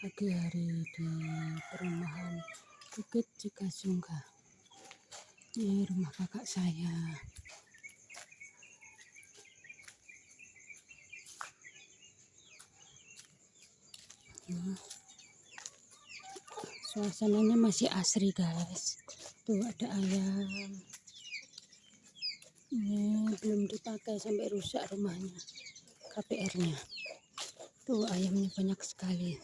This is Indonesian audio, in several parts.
pagi hari di perumahan Bukit Cikasungka. Ini rumah kakak saya. Nah, suasananya masih asri guys. Tuh ada ayam. Ini belum dipakai sampai rusak rumahnya KPR nya tuh ayamnya banyak sekali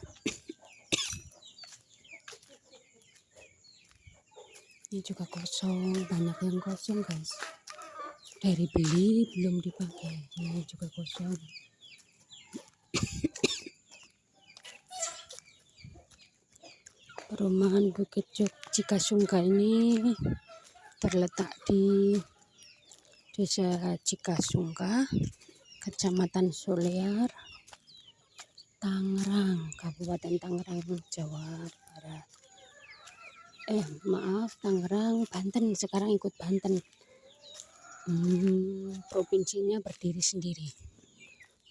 ini juga kosong banyak yang kosong guys. Dari beli belum dipakai. Ini juga kosong. Perumahan Bukit Cikasungka ini terletak di Desa Cikasungka, Kecamatan Solear, Tangerang, Kabupaten Tangerang, Jawa Barat. Eh, maaf, Tangerang, Banten. Sekarang ikut Banten. Hmm, provinsinya berdiri sendiri.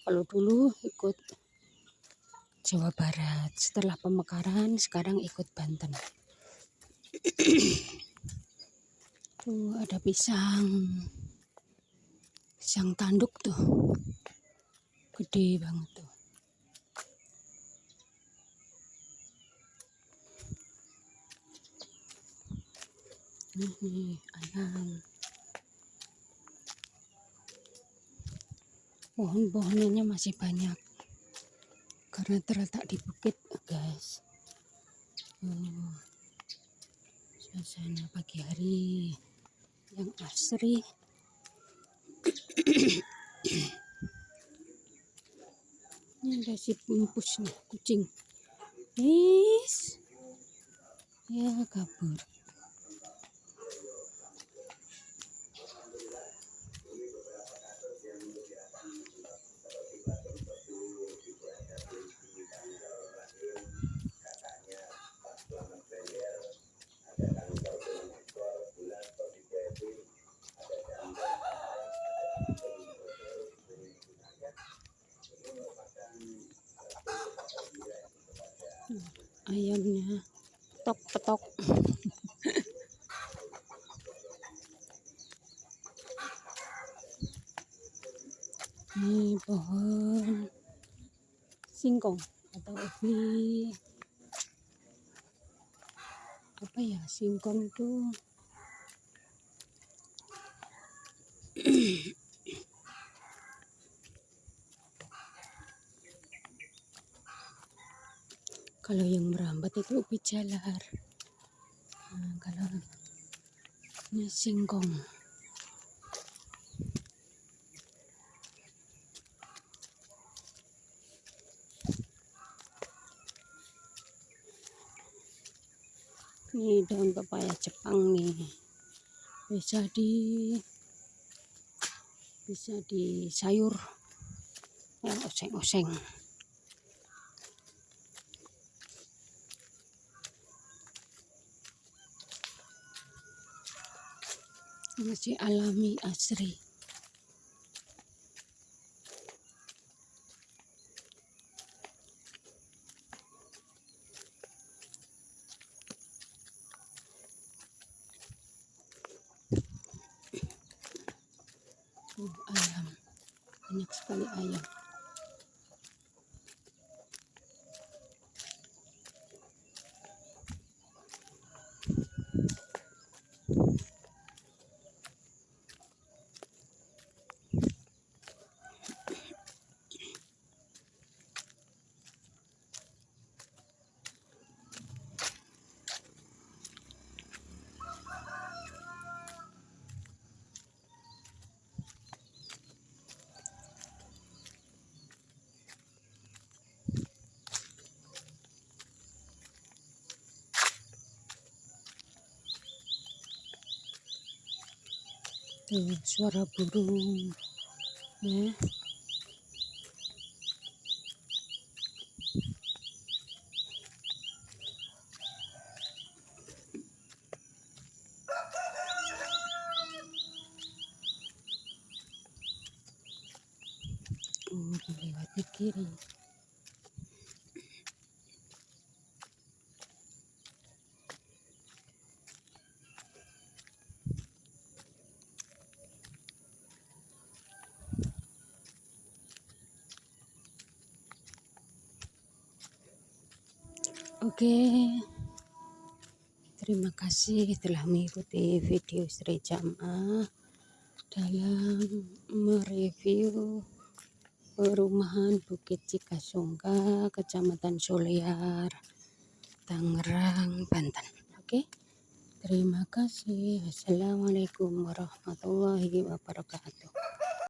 Kalau dulu ikut Jawa Barat. Setelah pemekaran sekarang ikut Banten. tuh ada pisang. Pisang tanduk tuh. Gede banget tuh. Ini ayam. Pohon-pohonannya masih banyak. Karena terletak di bukit guys. Oh, suasana pagi hari yang asri. Ini ada si pempus nih kucing. Is. ya kabur ayamnya. Tok petok. Ini pohon singkong atau ubi apa ya? Singkong tuh kalau yang merambat itu ubi jalar. Nah, kalau ini singkong. Ini daun pepaya Jepang nih. Bisa di bisa di sayur oseng-oseng masih alami asri. Uh, ayam banyak sekali ayam tuh suara burung ya Oh, lewat di kiri. Oke, terima kasih telah mengikuti video Sri Jamaah dalam mereview perumahan Bukit Cikasungka, Kecamatan Solear, Tangerang, Banten. Oke, terima kasih. Assalamualaikum warahmatullahi wabarakatuh.